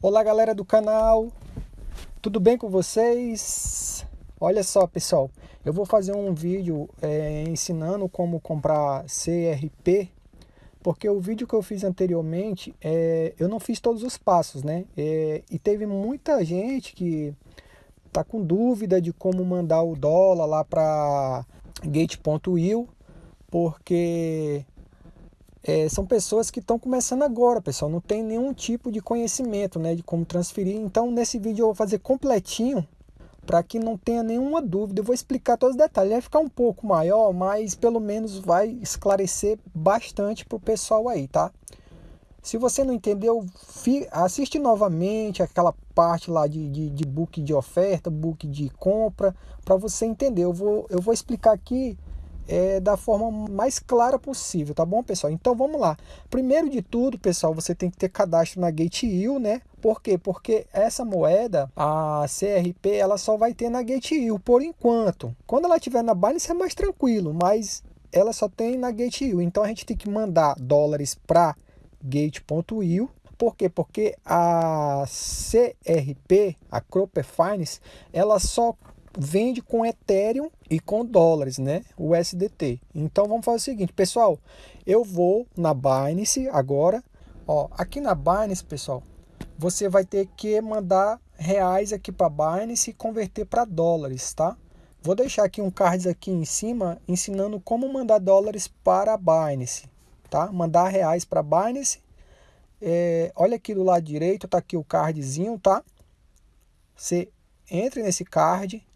Olá galera do canal, tudo bem com vocês? Olha só pessoal, eu vou fazer um vídeo é, ensinando como comprar CRP porque o vídeo que eu fiz anteriormente, é, eu não fiz todos os passos, né? É, e teve muita gente que tá com dúvida de como mandar o dólar lá para gate.io, porque é, são pessoas que estão começando agora, pessoal, não tem nenhum tipo de conhecimento né, de como transferir. Então, nesse vídeo eu vou fazer completinho, para que não tenha nenhuma dúvida. Eu vou explicar todos os detalhes. Vai ficar um pouco maior, mas pelo menos vai esclarecer bastante para o pessoal aí, tá? Se você não entendeu, assiste novamente aquela parte lá de, de, de book de oferta, book de compra, para você entender. Eu vou, eu vou explicar aqui é, da forma mais clara possível, tá bom, pessoal? Então vamos lá. Primeiro de tudo, pessoal, você tem que ter cadastro na Gate.io, né? Por quê? Porque essa moeda, a CRP, ela só vai ter na Gate.io por enquanto. Quando ela estiver na Binance é mais tranquilo, mas ela só tem na Gate.io. Então a gente tem que mandar dólares para Gate.io por quê? Porque a CRP, a Cropper Finance, ela só vende com Ethereum e com dólares, né? O USDT. Então vamos fazer o seguinte, pessoal. Eu vou na Binance agora. Ó, aqui na Binance, pessoal, você vai ter que mandar reais aqui para Binance e converter para dólares, tá? Vou deixar aqui um card aqui em cima ensinando como mandar dólares para Binance, tá? Mandar reais para Binance. É, olha aqui do lado direito, tá aqui o cardzinho, tá? Você entre nesse card,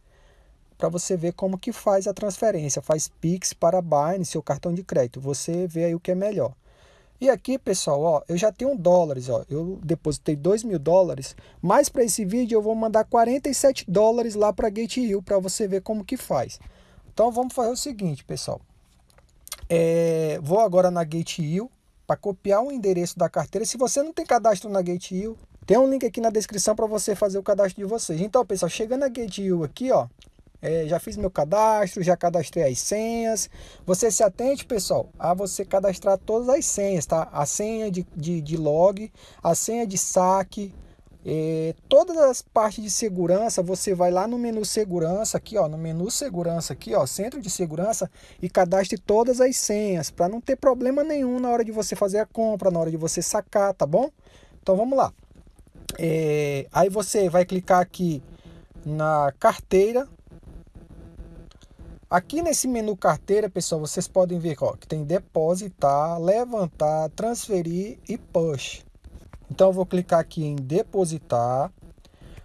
para você ver como que faz a transferência. Faz Pix para Binance, seu cartão de crédito. Você vê aí o que é melhor. E aqui, pessoal, ó, eu já tenho dólares, ó, eu depositei 2 mil dólares, mas para esse vídeo eu vou mandar 47 dólares lá para GateU para você ver como que faz. Então vamos fazer o seguinte, pessoal. É, vou agora na GateU para copiar o endereço da carteira. Se você não tem cadastro na GateU, tem um link aqui na descrição para você fazer o cadastro de vocês. Então, pessoal, chegando na GateU aqui, ó, é, já fiz meu cadastro, já cadastrei as senhas. Você se atente, pessoal, a você cadastrar todas as senhas, tá? A senha de, de, de log, a senha de saque, é, todas as partes de segurança, você vai lá no menu segurança, aqui ó, no menu segurança aqui ó, centro de segurança e cadastre todas as senhas, para não ter problema nenhum na hora de você fazer a compra, na hora de você sacar, tá bom? Então vamos lá. É, aí você vai clicar aqui na carteira, Aqui nesse menu carteira, pessoal, vocês podem ver ó, que tem depositar, levantar, transferir e push. Então eu vou clicar aqui em depositar.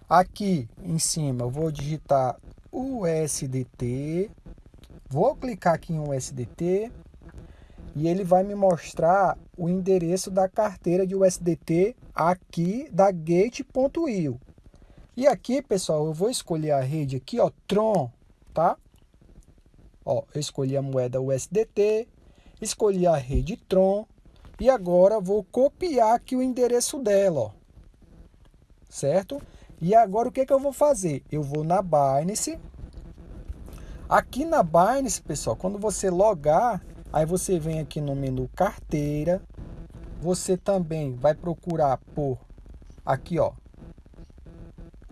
Aqui em cima eu vou digitar USDT. Vou clicar aqui em USDT e ele vai me mostrar o endereço da carteira de USDT aqui da gate.io. E aqui, pessoal, eu vou escolher a rede aqui, ó, Tron, tá? Ó, eu escolhi a moeda USDT, escolhi a rede Tron e agora vou copiar aqui o endereço dela, ó. Certo? E agora o que, que eu vou fazer? Eu vou na Binance. Aqui na Binance, pessoal, quando você logar, aí você vem aqui no menu carteira. Você também vai procurar por aqui, ó,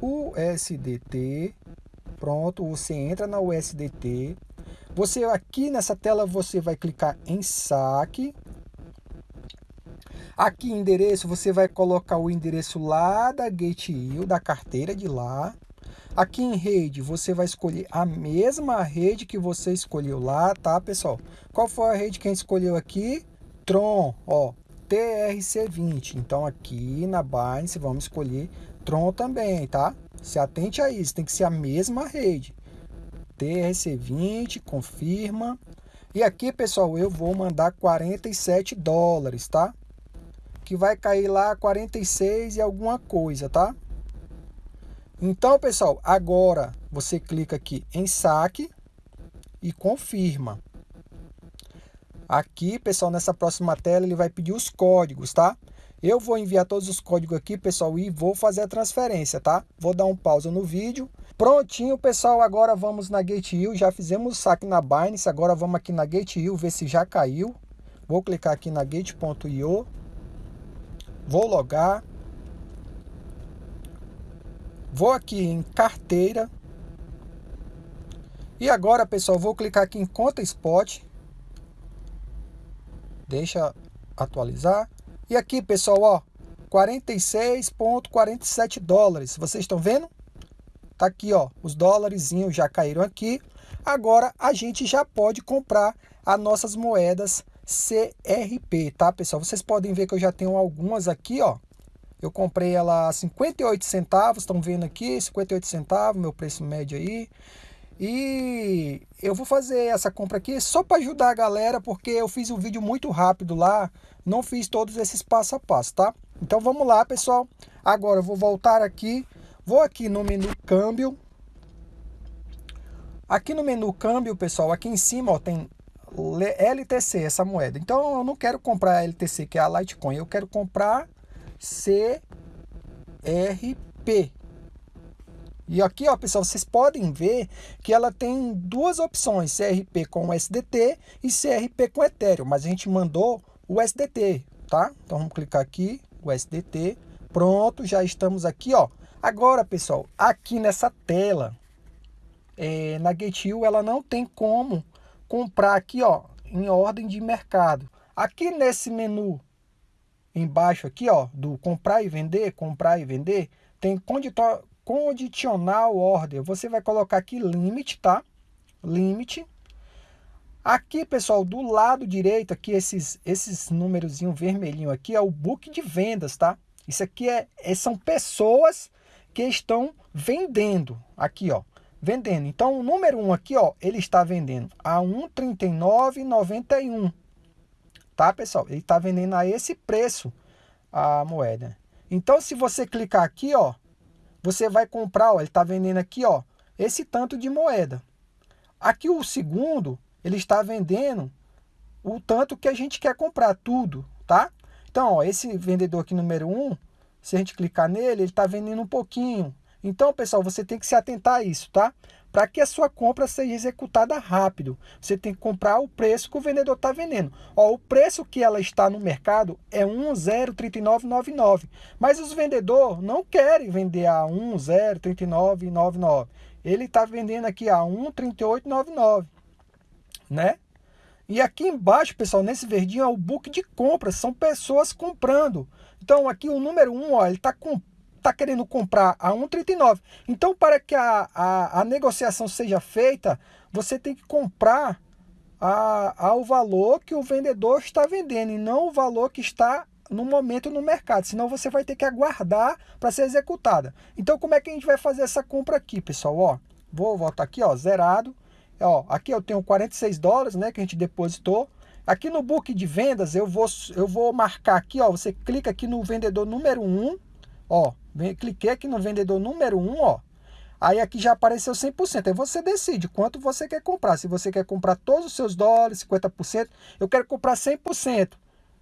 USDT. Pronto, você entra na USDT. Você aqui nessa tela você vai clicar em saque. Aqui endereço você vai colocar o endereço lá da GateIO, da carteira de lá. Aqui em rede você vai escolher a mesma rede que você escolheu lá, tá pessoal? Qual foi a rede que a gente escolheu aqui? Tron, ó, TRC20. Então aqui na Binance vamos escolher Tron também, tá? Se atente a isso, tem que ser a mesma rede. TRC20, confirma. E aqui, pessoal, eu vou mandar 47 dólares, tá? Que vai cair lá 46 e alguma coisa, tá? Então, pessoal, agora você clica aqui em saque e confirma. Aqui, pessoal, nessa próxima tela, ele vai pedir os códigos, tá? Eu vou enviar todos os códigos aqui, pessoal, e vou fazer a transferência, tá? Vou dar um pausa no vídeo Prontinho, pessoal, agora vamos na GateU, já fizemos o saque na Binance, agora vamos aqui na GateU ver se já caiu. Vou clicar aqui na Gate.io, vou logar. Vou aqui em carteira. E agora, pessoal, vou clicar aqui em conta spot. Deixa atualizar. E aqui, pessoal, ó, 46,47 dólares. Vocês estão vendo? Tá aqui, ó, os dólares já caíram aqui. Agora a gente já pode comprar as nossas moedas CRP, tá, pessoal? Vocês podem ver que eu já tenho algumas aqui, ó. Eu comprei ela a 58 centavos, estão vendo aqui, 58 centavos, meu preço médio aí. E eu vou fazer essa compra aqui só para ajudar a galera, porque eu fiz um vídeo muito rápido lá, não fiz todos esses passo a passo, tá? Então vamos lá, pessoal. Agora eu vou voltar aqui, vou aqui no menu câmbio. Aqui no menu câmbio, pessoal, aqui em cima ó, tem LTC, essa moeda. Então eu não quero comprar LTC, que é a Litecoin, eu quero comprar CRP. E aqui, ó, pessoal, vocês podem ver que ela tem duas opções, CRP com SDT e CRP com Ethereum, mas a gente mandou o SDT, tá? Então vamos clicar aqui, o SDT, pronto, já estamos aqui, ó. Agora, pessoal, aqui nessa tela, é, na GetU, ela não tem como comprar aqui, ó, em ordem de mercado. Aqui nesse menu embaixo aqui, ó, do comprar e vender, comprar e vender, tem condicional order. Você vai colocar aqui limite, tá? Limite. Aqui, pessoal, do lado direito, aqui esses esses númerozinho vermelhinho aqui é o book de vendas, tá? Isso aqui é, é são pessoas que estão vendendo. Aqui, ó vendendo. Então, o número 1 aqui, ó, ele está vendendo a 1,3991. Tá, pessoal? Ele está vendendo a esse preço a moeda. Então, se você clicar aqui, ó, você vai comprar, ó, ele está vendendo aqui, ó, esse tanto de moeda. Aqui o segundo, ele está vendendo o tanto que a gente quer comprar, tudo, tá? Então, ó, esse vendedor aqui número 1, se a gente clicar nele, ele está vendendo um pouquinho. Então, pessoal, você tem que se atentar a isso, tá? Para que a sua compra seja executada rápido, você tem que comprar o preço que o vendedor está vendendo. Ó, o preço que ela está no mercado é 1,03999, mas os vendedores não querem vender a 1,03999. Ele está vendendo aqui a 1,3899, né? E aqui embaixo, pessoal, nesse verdinho é o book de compra, são pessoas comprando. Então aqui o número 1, ó, ele está comprando está querendo comprar a 1,39. Então, para que a, a, a, negociação seja feita, você tem que comprar a, ao valor que o vendedor está vendendo e não o valor que está no momento no mercado, senão você vai ter que aguardar para ser executada. Então, como é que a gente vai fazer essa compra aqui, pessoal? Ó, vou voltar aqui, ó, zerado. Ó, aqui eu tenho 46 dólares, né, que a gente depositou. Aqui no book de vendas, eu vou, eu vou marcar aqui, ó, você clica aqui no vendedor número 1, ó, cliquei aqui no vendedor número 1, ó. Aí aqui já apareceu 100%. Aí você decide quanto você quer comprar. Se você quer comprar todos os seus dólares, 50%. Eu quero comprar 100%.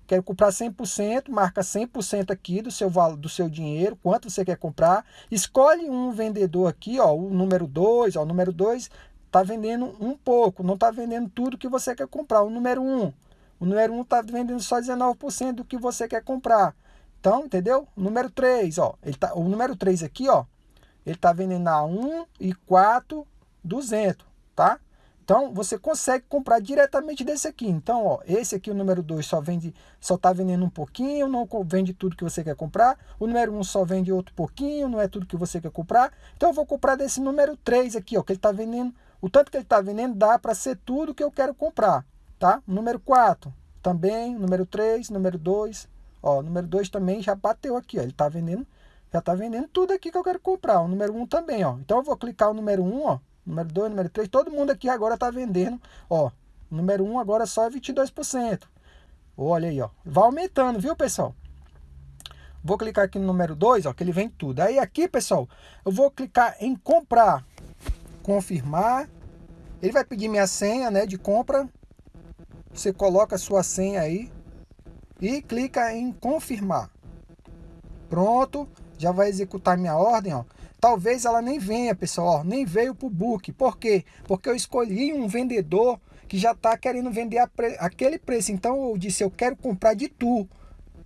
Quero comprar 100%, marca 100% aqui do seu, do seu dinheiro, quanto você quer comprar. Escolhe um vendedor aqui, ó, o número 2. O número 2 está vendendo um pouco, não está vendendo tudo que você quer comprar. O número 1, um, o número 1 um está vendendo só 19% do que você quer comprar. Então, entendeu? Número 3, ó. Ele tá, o número 3 aqui, ó. Ele tá vendendo a 1 e 4, 200, tá? Então, você consegue comprar diretamente desse aqui. Então, ó, esse aqui, o número 2, só vende, só tá vendendo um pouquinho, não vende tudo que você quer comprar. O número 1 um só vende outro pouquinho, não é tudo que você quer comprar. Então, eu vou comprar desse número 3 aqui, ó, que ele tá vendendo, o tanto que ele tá vendendo dá para ser tudo que eu quero comprar, tá? Número 4, também, número 3, número 2, Ó, número 2 também já bateu aqui, ó. Ele tá vendendo, já tá vendendo tudo aqui que eu quero comprar. O número 1 um também, ó. Então eu vou clicar o número 1, um, ó. Número 2, número 3, todo mundo aqui agora tá vendendo, ó. Número 1 um agora só é 22%. Olha aí, ó. Vai aumentando, viu, pessoal? Vou clicar aqui no número 2, ó, que ele vem tudo. Aí aqui, pessoal, eu vou clicar em comprar, confirmar. Ele vai pedir minha senha, né, de compra. Você coloca a sua senha aí e clica em confirmar. Pronto, já vai executar minha ordem, ó. Talvez ela nem venha, pessoal, ó, nem veio para o book. Por quê? Porque eu escolhi um vendedor que já está querendo vender pre... aquele preço. Então eu disse, eu quero comprar de tu.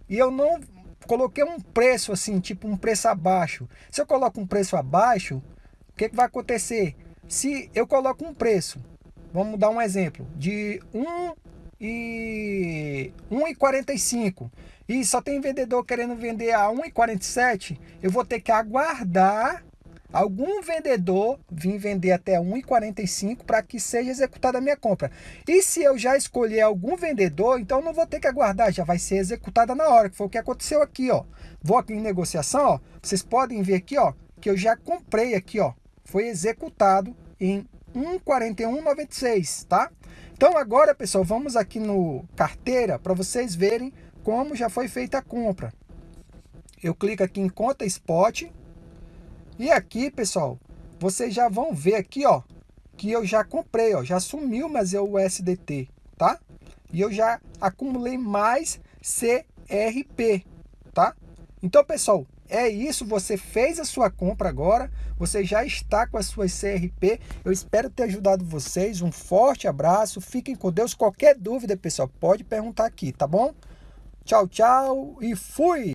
E eu não coloquei um preço assim, tipo um preço abaixo. Se eu coloco um preço abaixo, o que, que vai acontecer? Se eu coloco um preço, vamos dar um exemplo, de 1 e 1,45 e só tem vendedor querendo vender a 1,47, eu vou ter que aguardar algum vendedor vir vender até 1,45 para que seja executada a minha compra. E se eu já escolher algum vendedor, então não vou ter que aguardar, já vai ser executada na hora, que foi o que aconteceu aqui, ó. Vou aqui em negociação, ó, vocês podem ver aqui, ó, que eu já comprei aqui, ó. Foi executado em 1,4196, tá? Então agora, pessoal, vamos aqui no carteira para vocês verem como já foi feita a compra. Eu clico aqui em conta spot e aqui, pessoal, vocês já vão ver aqui, ó, que eu já comprei, ó, já sumiu mas é o USDT, tá? E eu já acumulei mais CRP, tá? Então, pessoal, é isso, você fez a sua compra agora, você já está com as suas CRP. Eu espero ter ajudado vocês. Um forte abraço, fiquem com Deus. Qualquer dúvida, pessoal, pode perguntar aqui, tá bom? Tchau, tchau e fui!